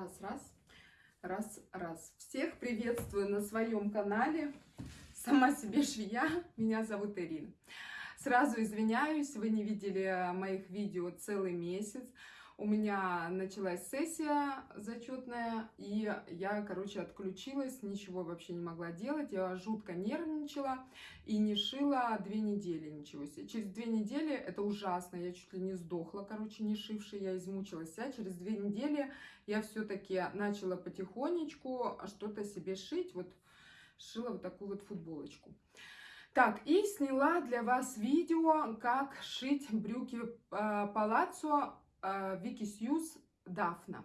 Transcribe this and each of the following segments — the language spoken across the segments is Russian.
Раз, раз, раз, раз. Всех приветствую на своем канале. Сама себе швея. Меня зовут Ирина. Сразу извиняюсь, вы не видели моих видео целый месяц у меня началась сессия зачетная, и я, короче, отключилась, ничего вообще не могла делать, я жутко нервничала и не шила две недели ничего себе. Через две недели, это ужасно, я чуть ли не сдохла, короче, не шившей, я измучилась вся. Через две недели я все-таки начала потихонечку что-то себе шить, вот шила вот такую вот футболочку. Так, и сняла для вас видео, как шить брюки э, палаццо Вики Сьюз Дафна.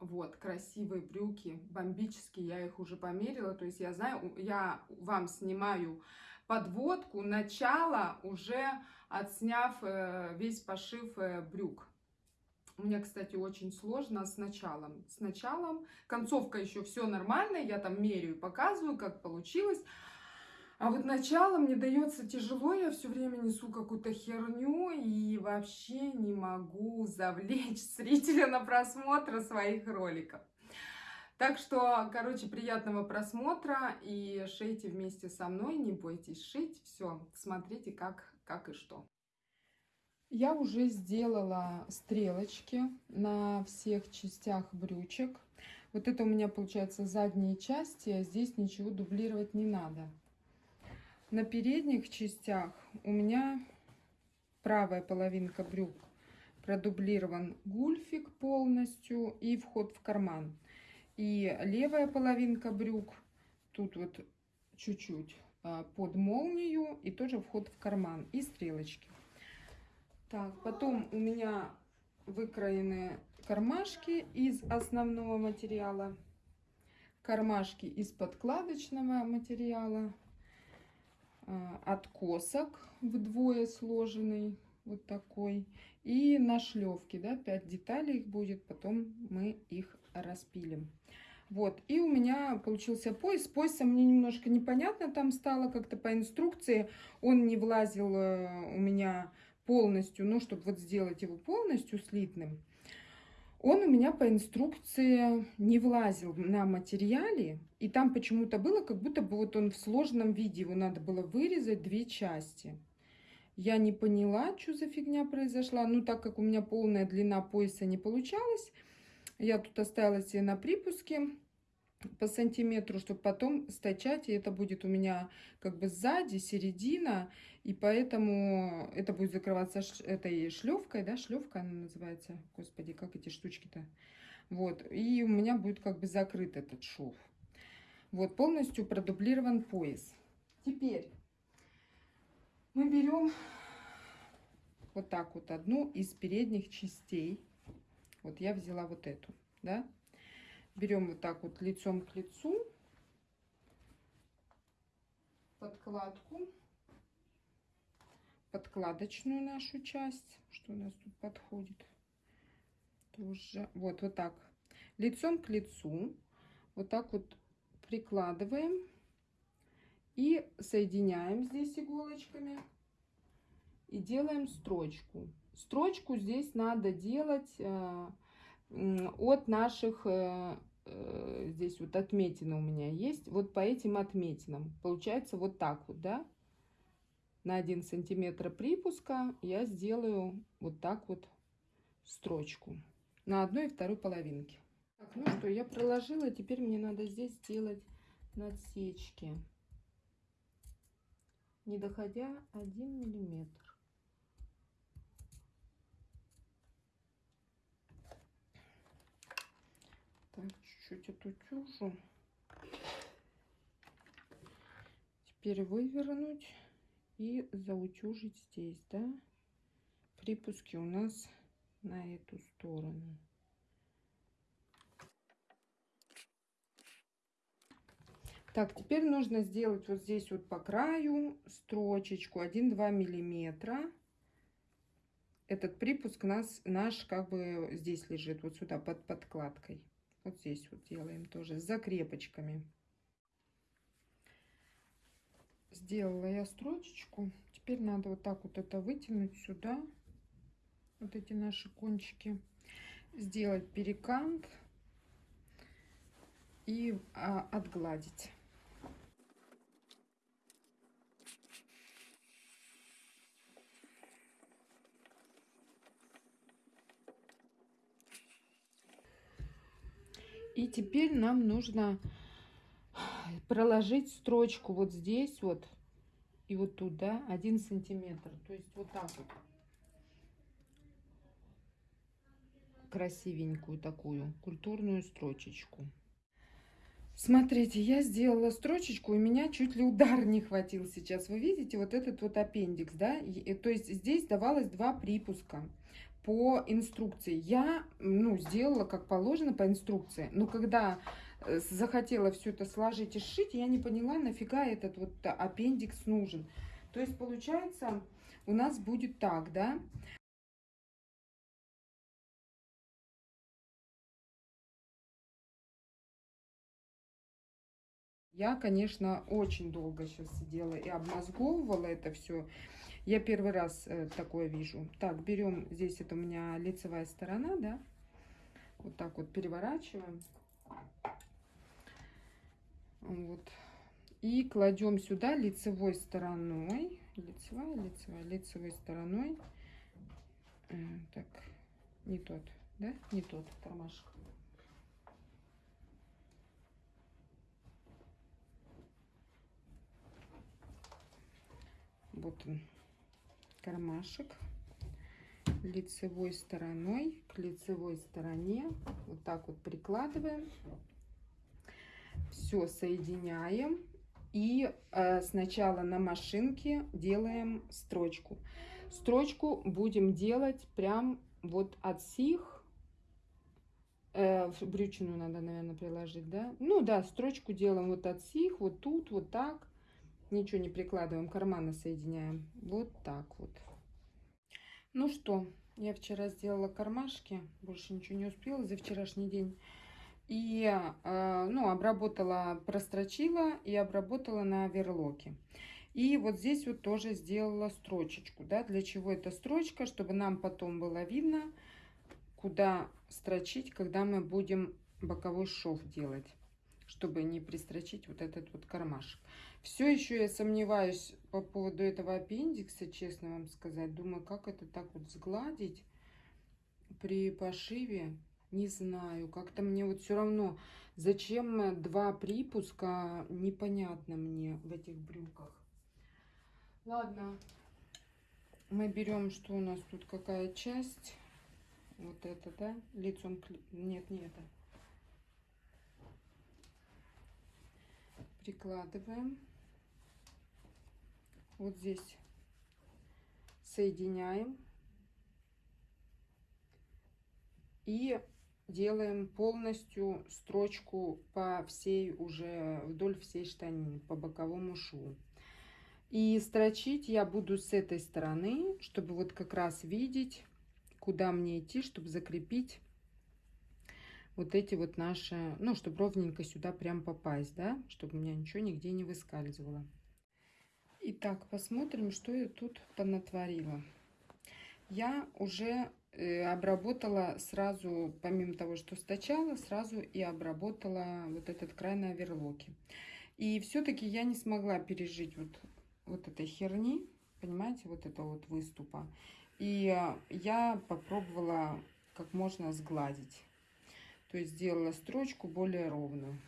Вот, красивые брюки, бомбические, я их уже померила. То есть я знаю, я вам снимаю подводку, начало, уже отсняв э, весь пошив э, брюк. У меня, кстати, очень сложно с началом. С началом, концовка еще все нормально, я там меряю, показываю, как получилось. А вот начало мне дается тяжело, я все время несу какую-то херню и вообще не могу завлечь зрителя на просмотр своих роликов. Так что, короче, приятного просмотра и шейте вместе со мной, не бойтесь шить. Все, смотрите, как, как и что. Я уже сделала стрелочки на всех частях брючек. Вот это у меня получается задние части, а здесь ничего дублировать не надо. На передних частях у меня правая половинка брюк продублирован гульфик полностью и вход в карман. И левая половинка брюк тут вот чуть-чуть а, под молнию и тоже вход в карман и стрелочки. Так, потом у меня выкроены кармашки из основного материала, кармашки из подкладочного материала, а, откосок вдвое сложенный, вот такой. И на шлевке, да, 5 деталей их будет, потом мы их распилим. Вот, и у меня получился пояс. С поясом мне немножко непонятно там стало, как-то по инструкции. Он не влазил э, у меня полностью, ну, чтобы вот сделать его полностью слитным. Он у меня по инструкции не влазил на материале, и там почему-то было, как будто бы вот он в сложном виде, его надо было вырезать две части. Я не поняла, что за фигня произошла, ну так как у меня полная длина пояса не получалась, я тут оставила себе на припуске по сантиметру, чтобы потом стачать, и это будет у меня как бы сзади, середина, и поэтому это будет закрываться этой шлевкой, да, шлевка она называется, господи, как эти штучки-то, вот, и у меня будет как бы закрыт этот шов. Вот, полностью продублирован пояс. Теперь мы берем вот так вот одну из передних частей, вот я взяла вот эту, да, берем вот так вот лицом к лицу подкладку, подкладочную нашу часть, что у нас тут подходит, тоже, вот, вот так, лицом к лицу, вот так вот прикладываем и соединяем здесь иголочками и делаем строчку. Строчку здесь надо делать э, от наших э, э, здесь вот отметины у меня есть, вот по этим отметинам. Получается вот так вот, да? На 1 сантиметр припуска я сделаю вот так вот строчку на одной и второй половинке. Так, ну что, я проложила, теперь мне надо здесь сделать надсечки, не доходя 1 миллиметр. Чуть-чуть отутюжу. Теперь вывернуть и заутюжить здесь, да? Припуски у нас на эту сторону. Так, теперь нужно сделать вот здесь вот по краю строчечку 1-2 миллиметра. Этот припуск нас, наш как бы здесь лежит, вот сюда под подкладкой. Вот здесь вот делаем тоже с закрепочками. Сделала я строчечку. Теперь надо вот так вот это вытянуть сюда. Вот эти наши кончики. Сделать перекант и а, отгладить. И теперь нам нужно проложить строчку вот здесь вот и вот тут, да, один сантиметр. То есть вот так вот. Красивенькую такую культурную строчечку. Смотрите, я сделала строчечку, у меня чуть ли удар не хватил сейчас. Вы видите вот этот вот аппендикс, да? И, то есть здесь давалось два припуска по инструкции. Я, ну, сделала как положено по инструкции. Но когда э, захотела все это сложить и сшить, я не поняла, нафига этот вот аппендикс нужен. То есть, получается, у нас будет так, да? Я, конечно, очень долго сейчас сидела и обмозговывала это все. Я первый раз э, такое вижу. Так, берем, здесь это у меня лицевая сторона, да. Вот так вот переворачиваем. Вот. И кладем сюда лицевой стороной. Лицевая, лицевая, лицевой стороной. Так, не тот, да? Не тот кармашек. Вот он кармашек лицевой стороной к лицевой стороне. Вот так вот прикладываем. Все соединяем. И э, сначала на машинке делаем строчку. Строчку будем делать прям вот от сих. Э, брючину надо, наверное, приложить, да? Ну да, строчку делаем вот от сих, вот тут, вот так ничего не прикладываем, карманы соединяем. Вот так вот. Ну что, я вчера сделала кармашки, больше ничего не успела за вчерашний день. И, э, ну, обработала, прострочила и обработала на верлоке. И вот здесь вот тоже сделала строчечку, да, для чего эта строчка, чтобы нам потом было видно, куда строчить, когда мы будем боковой шов делать чтобы не пристрочить вот этот вот кармашек. Все еще я сомневаюсь по поводу этого аппендикса, честно вам сказать. Думаю, как это так вот сгладить при пошиве. Не знаю, как-то мне вот все равно, зачем два припуска, непонятно мне в этих брюках. Ладно, мы берем, что у нас тут, какая часть. Вот это, да, лицом, нет, не это. Прикладываем. Вот здесь соединяем. И делаем полностью строчку по всей уже вдоль всей штанины по боковому шву и строчить я буду с этой стороны чтобы вот как раз видеть куда мне идти чтобы закрепить вот эти вот наши, ну, чтобы ровненько сюда прям попасть, да, чтобы у меня ничего нигде не выскальзывало. Итак, посмотрим, что я тут понатворила. Я уже э, обработала сразу, помимо того, что стачала, сразу и обработала вот этот край на оверлоке. И все-таки я не смогла пережить вот, вот этой херни, понимаете, вот этого вот выступа. И я попробовала как можно сгладить. То есть сделала строчку более ровную.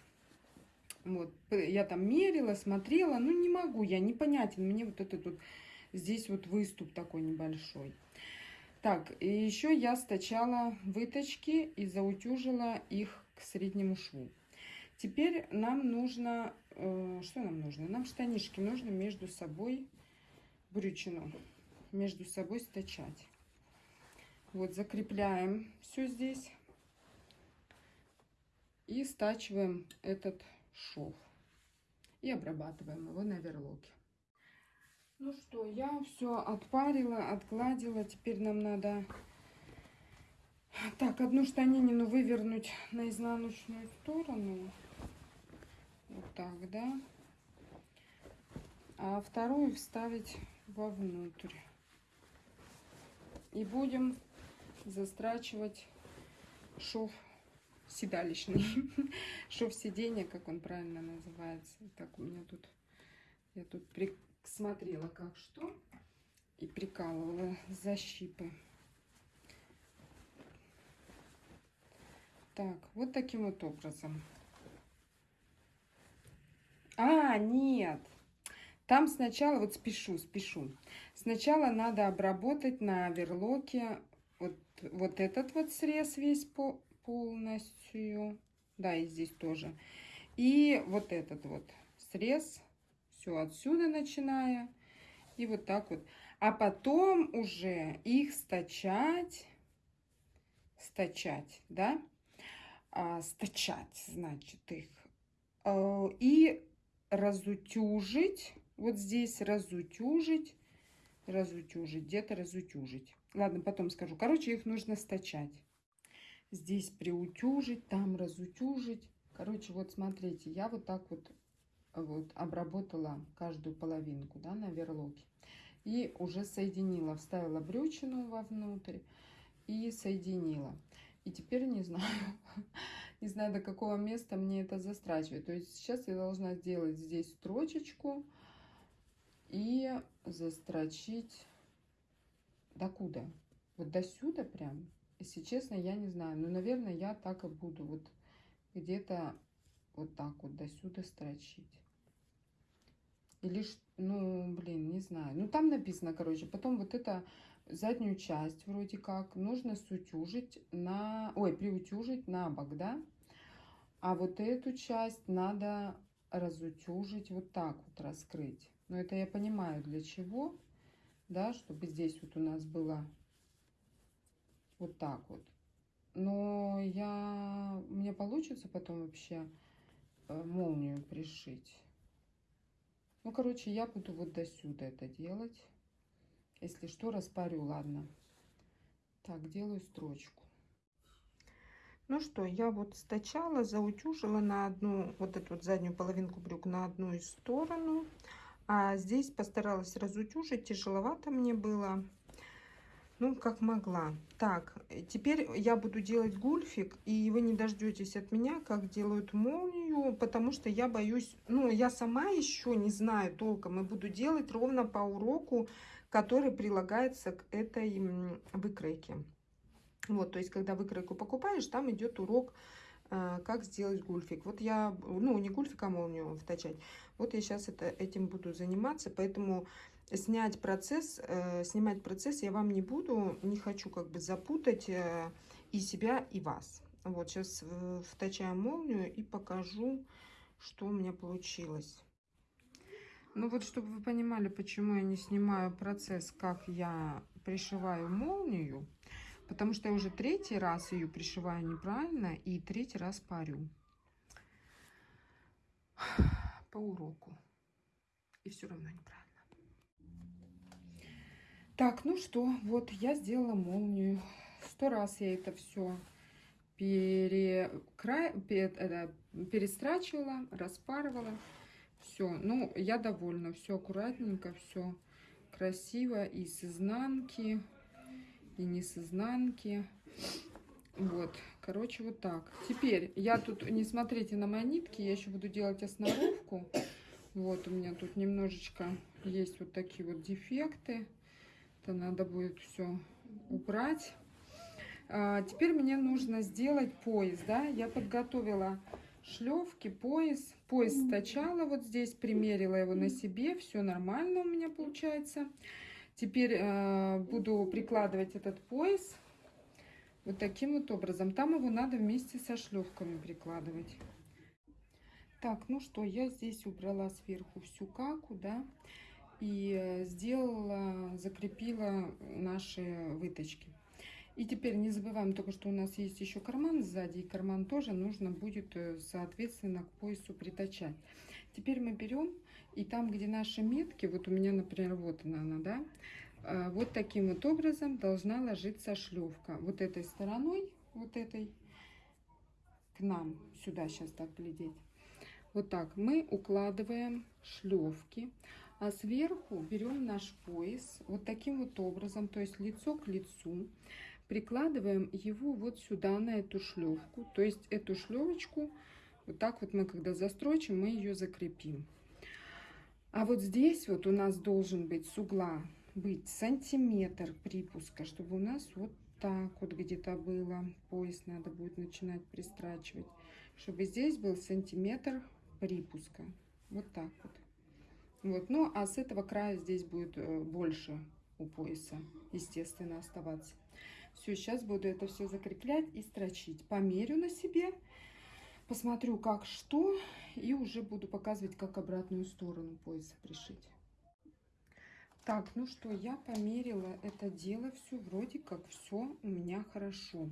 Вот, я там мерила, смотрела, ну не могу, я непонятен, мне вот этот вот, здесь вот выступ такой небольшой. Так, и еще я стачала выточки и заутюжила их к среднему шву. Теперь нам нужно, э, что нам нужно? Нам штанишки нужно между собой брючину, между собой стачать. Вот закрепляем все здесь и стачиваем этот шов. И обрабатываем его на верлоке. Ну что, я все отпарила, отгладила. Теперь нам надо так одну штанинину вывернуть на изнаночную сторону. Вот так, да. А вторую вставить вовнутрь. И будем застрачивать шов седалищный. Шов сиденья, как он правильно называется. Так, у меня тут, я тут присмотрела, как что, и прикалывала защипы. Так, вот таким вот образом. А, нет. Там сначала, вот спешу, спешу. Сначала надо обработать на верлоке вот, вот этот вот срез весь по, полностью. Да, и здесь тоже. И вот этот вот срез. Все отсюда начиная. И вот так вот. А потом уже их стачать. Стачать, да? А, стачать, значит, их. А, и разутюжить вот здесь разутюжить, разутюжить, где-то разутюжить. Ладно, потом скажу. Короче, их нужно стачать. Здесь приутюжить, там разутюжить. Короче, вот смотрите, я вот так вот, вот обработала каждую половинку, да, на верлоке. И уже соединила, вставила брючину вовнутрь и соединила. И теперь не знаю, не знаю, до какого места мне это застрачивать. То есть сейчас я должна сделать здесь строчечку, и застрочить докуда? Вот до сюда прям? Если честно, я не знаю. Но, наверное, я так и буду. Вот где-то вот так вот до сюда строчить. Или, ну, блин, не знаю. Ну, там написано, короче, потом вот это заднюю часть вроде как нужно сутюжить на... Ой, приутюжить на бок, да? А вот эту часть надо разутюжить вот так вот, раскрыть. Но это я понимаю для чего, да, чтобы здесь вот у нас было вот так вот. Но я, мне получится потом вообще э, молнию пришить. Ну, короче, я буду вот до сюда это делать. Если что, распарю, ладно. Так, делаю строчку. Ну что, я вот стачала, заутюжила на одну, вот эту вот заднюю половинку брюк на одну из сторону. А здесь постаралась разутюжить, тяжеловато мне было. Ну, как могла. Так, теперь я буду делать гульфик, и вы не дождетесь от меня, как делают молнию, потому что я боюсь, ну, я сама еще не знаю толком, и буду делать ровно по уроку, который прилагается к этой выкройке. Вот, то есть, когда выкройку покупаешь, там идет урок а, как сделать гульфик. Вот я, ну, не гульфик, а молнию втачать. Вот я сейчас это, этим буду заниматься, поэтому снять процесс, э, снимать процесс я вам не буду, не хочу как бы запутать э, и себя, и вас. Вот сейчас э, втачаем молнию и покажу, что у меня получилось. Ну вот, чтобы вы понимали, почему я не снимаю процесс, как я пришиваю молнию, Потому что я уже третий раз ее пришиваю неправильно и третий раз парю. По уроку. И все равно неправильно. Так, ну что, вот я сделала молнию. Сто раз я это все перекра... перестрачивала, распарывала. Все, ну, я довольна. Все аккуратненько, все красиво. И с изнанки, и не с изнанки. Вот, короче, вот так. Теперь я тут, не смотрите на мои нитки, я еще буду делать основку. Вот у меня тут немножечко есть вот такие вот дефекты. Это надо будет все убрать. А, теперь мне нужно сделать пояс, да. Я подготовила шлевки, пояс. Пояс стачала вот здесь, примерила его на себе. Все нормально у меня получается. Теперь э, буду прикладывать этот пояс вот таким вот образом. Там его надо вместе со шлевками прикладывать. Так, ну что, я здесь убрала сверху всю каку, да, и сделала, закрепила наши выточки. И теперь не забываем только, что у нас есть еще карман сзади, и карман тоже нужно будет, э, соответственно, к поясу притачать. Теперь мы берем и там, где наши метки, вот у меня, например, вот она, она да, а, вот таким вот образом должна ложиться шлевка. Вот этой стороной, вот этой, к нам, сюда сейчас так глядеть. Вот так мы укладываем шлевки, а сверху берем наш пояс вот таким вот образом, то есть лицо к лицу, прикладываем его вот сюда, на эту шлевку. То есть эту шлевочку, вот так вот мы когда застрочим, мы ее закрепим. А вот здесь вот у нас должен быть с угла быть сантиметр припуска, чтобы у нас вот так вот где-то было. Пояс надо будет начинать пристрачивать. Чтобы здесь был сантиметр припуска. Вот так вот. Вот, ну а с этого края здесь будет э, больше у пояса, естественно, оставаться. Все, сейчас буду это все закреплять и строчить. Померю на себе, посмотрю, как что, и уже буду показывать, как обратную сторону пояса пришить. Так, ну что, я померила это дело, все вроде как все у меня хорошо.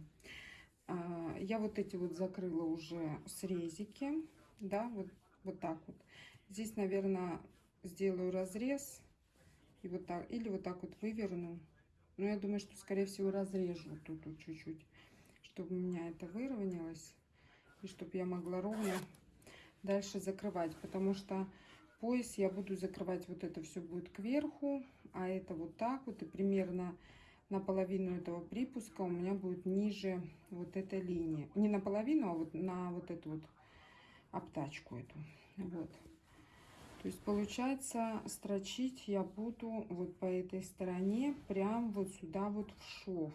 А, я вот эти вот закрыла уже срезики, да, вот, вот так вот. Здесь, наверное, сделаю разрез и вот так, или вот так вот выверну. Но я думаю, что, скорее всего, разрежу тут чуть-чуть, чтобы у меня это выровнялось. И чтобы я могла ровно дальше закрывать. Потому что пояс я буду закрывать, вот это все будет кверху, а это вот так вот. И примерно наполовину этого припуска у меня будет ниже вот этой линии. Не наполовину, а вот на вот эту вот обтачку эту. Вот. То есть получается строчить я буду вот по этой стороне прям вот сюда вот в шов.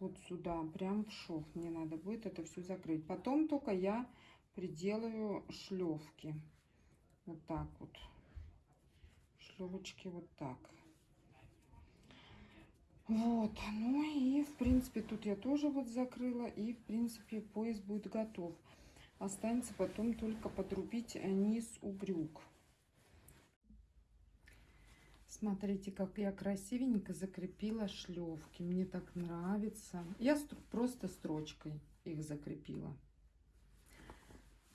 Вот сюда, прям в шов. Мне надо будет это все закрыть. Потом только я приделаю шлевки. Вот так вот. Шлевочки вот так. Вот, ну и в принципе тут я тоже вот закрыла. И в принципе пояс будет готов. Останется потом только подрубить низ у брюк. Смотрите, как я красивенько закрепила шлевки. Мне так нравится. Я просто строчкой их закрепила.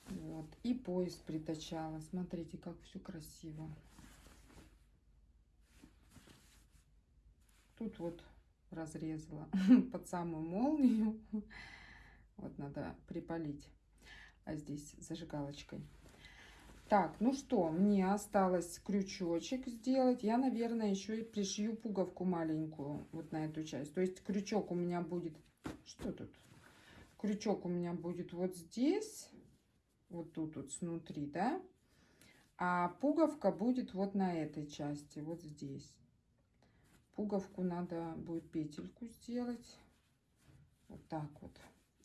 Вот. И пояс притачала. Смотрите, как все красиво. Тут вот разрезала под самую молнию. Вот надо припалить здесь зажигалочкой. Так, ну что, мне осталось крючочек сделать. Я, наверное, еще и пришью пуговку маленькую вот на эту часть. То есть крючок у меня будет... Что тут? Крючок у меня будет вот здесь. Вот тут вот снутри, да? А пуговка будет вот на этой части, вот здесь. Пуговку надо будет петельку сделать. Вот так вот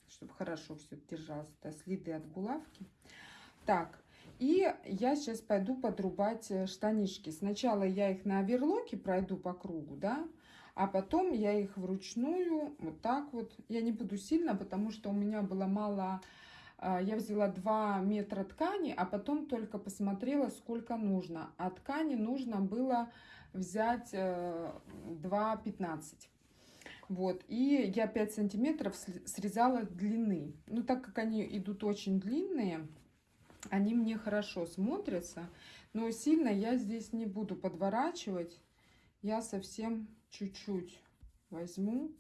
чтобы хорошо все держалось. Это следы от булавки. Так, и я сейчас пойду подрубать э, штанишки. Сначала я их на оверлоке пройду по кругу, да, а потом я их вручную вот так вот. Я не буду сильно, потому что у меня было мало... Э, я взяла 2 метра ткани, а потом только посмотрела, сколько нужно. А ткани нужно было взять 2,15. Вот, и я 5 сантиметров срезала длины. Ну, так как они идут очень длинные, они мне хорошо смотрятся. Но сильно я здесь не буду подворачивать. Я совсем чуть-чуть возьму.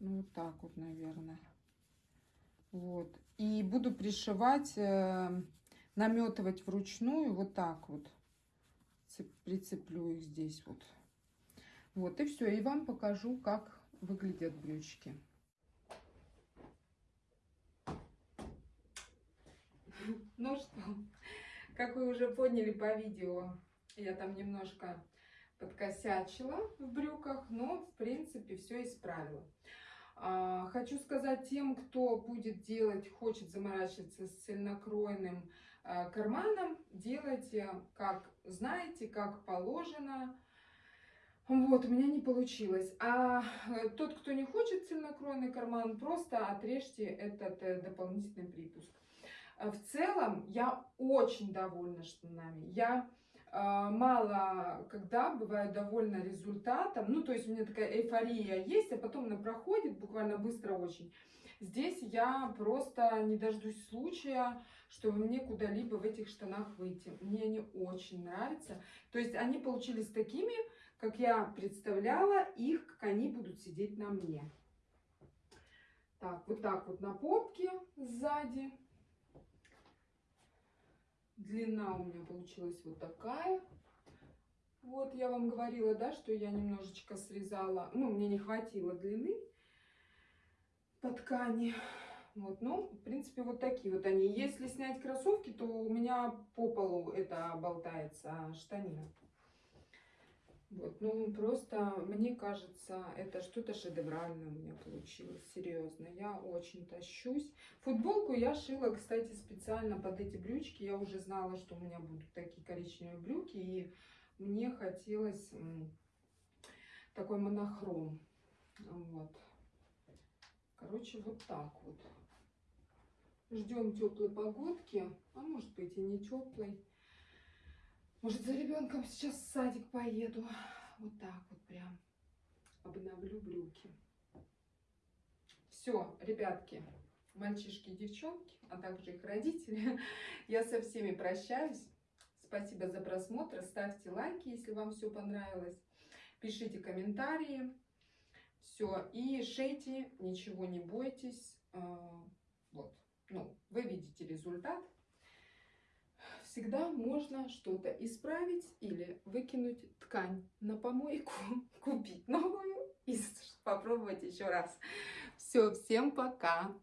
Ну, вот так вот, наверное. Вот. И буду пришивать, э, наметывать вручную вот так вот. Прицеплю их здесь вот. Вот и все. И вам покажу, как выглядят брючки. Ну что, как вы уже поняли по видео, я там немножко подкосячила в брюках, но в принципе все исправила. А, хочу сказать тем, кто будет делать, хочет заморачиваться с цельнокроенным а, карманом, делайте как знаете, как положено, вот, у меня не получилось. А э, тот, кто не хочет цельнокроенный карман, просто отрежьте этот э, дополнительный припуск. Э, в целом, я очень довольна штанами. Я мало когда бываю довольна результатом. Ну, то есть у меня такая эйфория есть, а потом она проходит буквально быстро очень. Здесь я просто не дождусь случая, чтобы мне куда-либо в этих штанах выйти. Мне они очень нравятся. То есть они получились такими, как я представляла их, как они будут сидеть на мне. Так, вот так вот на попке сзади. Длина у меня получилась вот такая. Вот я вам говорила, да, что я немножечко срезала, ну, мне не хватило длины по ткани. Вот, ну, в принципе, вот такие вот они. Если снять кроссовки, то у меня по полу это болтается штанина. Вот, ну, просто, мне кажется, это что-то шедевральное у меня получилось, серьезно. Я очень тащусь. Футболку я шила, кстати, специально под эти брючки. Я уже знала, что у меня будут такие коричневые брюки, и мне хотелось такой монохром. Вот. Короче, вот так вот. Ждем теплой погодки, а может быть и не теплой. Может, за ребенком сейчас в садик поеду. Вот так вот прям обновлю брюки. Все, ребятки, мальчишки и девчонки, а также их родители, я со всеми прощаюсь. Спасибо за просмотр. Ставьте лайки, если вам все понравилось. Пишите комментарии. Все. И шейте, ничего не бойтесь. А, вот. Ну, вы видите результат всегда можно что-то исправить или выкинуть ткань на помойку, купить новую и попробовать еще раз. Все, всем пока!